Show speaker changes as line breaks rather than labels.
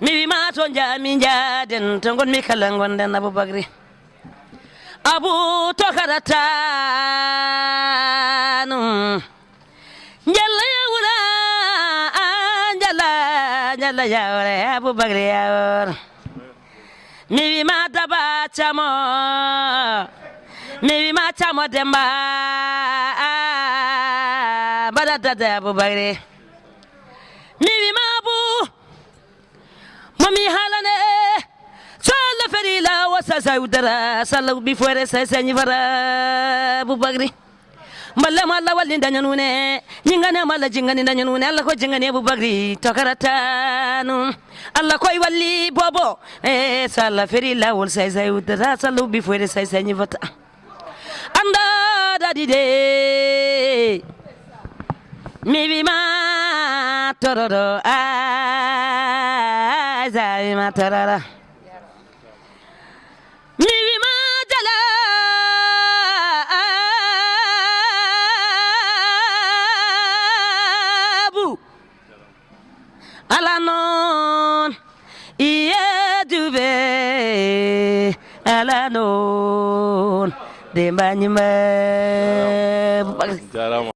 mi wima to jami jaden to gonmi kala gonden aboubacry abou tokaratanum jalla yawra jalla jalla yawra aboubacry yawra mi wima daba camo mi wima camo demba baɗaddade aboubacry momi haalane so allah ferila wasa sawdara sallah ɓi foore sa sañi fara aboubacry mballema allah walli dañanune jinganema allah jingani dañanune allah ko jingani aboubacry tokaratanu allah koye walli bobo. E so allah feri lawol say say wuddata sallah ɓi foore say sañi fata anda daɗi de. Mi wima tororo a ما ترى الانون دي ماني
ما